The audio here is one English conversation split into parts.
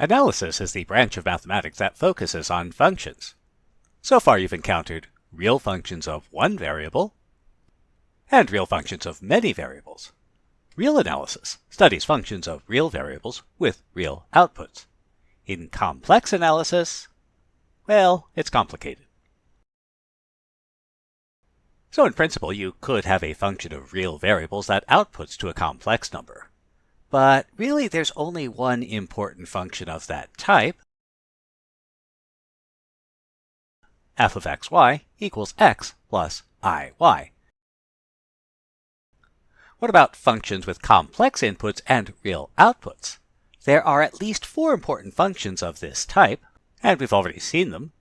Analysis is the branch of mathematics that focuses on functions. So far you've encountered real functions of one variable and real functions of many variables. Real analysis studies functions of real variables with real outputs. In complex analysis, well, it's complicated. So in principle, you could have a function of real variables that outputs to a complex number. But really, there's only one important function of that type. f of xy equals x plus iy. What about functions with complex inputs and real outputs? There are at least four important functions of this type, and we've already seen them.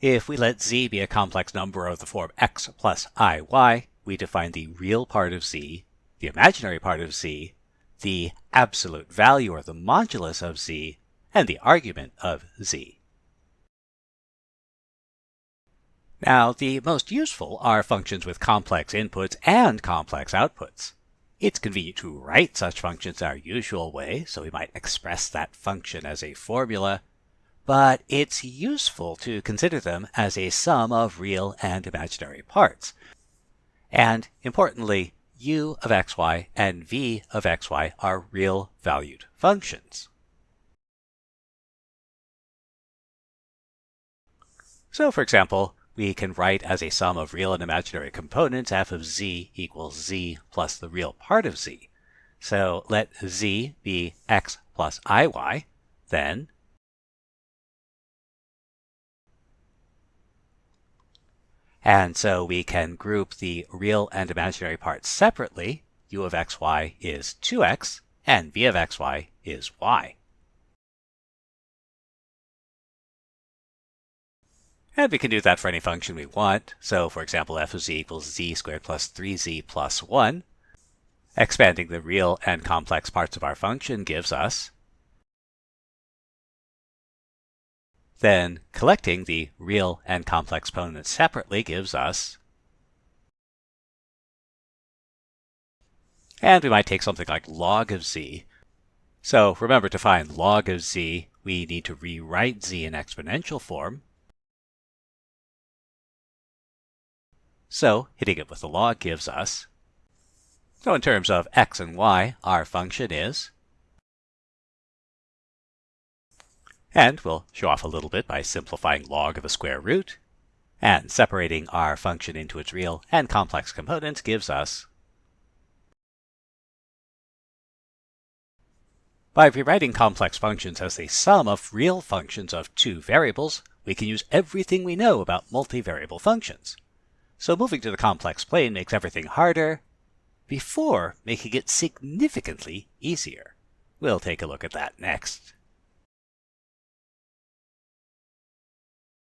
If we let z be a complex number of the form x plus iy, we define the real part of z, the imaginary part of z, the absolute value or the modulus of z, and the argument of z. Now, the most useful are functions with complex inputs and complex outputs. It's convenient to write such functions our usual way, so we might express that function as a formula, but it's useful to consider them as a sum of real and imaginary parts, and importantly, u of xy and v of xy are real valued functions. So for example, we can write as a sum of real and imaginary components f of z equals z plus the real part of z. So let z be x plus iy, then And so we can group the real and imaginary parts separately. u of xy is 2x, and v of xy is y. And we can do that for any function we want. So for example, f of z equals z squared plus 3z plus 1. Expanding the real and complex parts of our function gives us Then collecting the real and complex components separately gives us And we might take something like log of z. So remember to find log of z, we need to rewrite z in exponential form. So hitting it with the log gives us. So in terms of x and y, our function is And we'll show off a little bit by simplifying log of a square root. And separating our function into its real and complex components gives us By rewriting complex functions as the sum of real functions of two variables, we can use everything we know about multivariable functions. So moving to the complex plane makes everything harder, before making it significantly easier. We'll take a look at that next.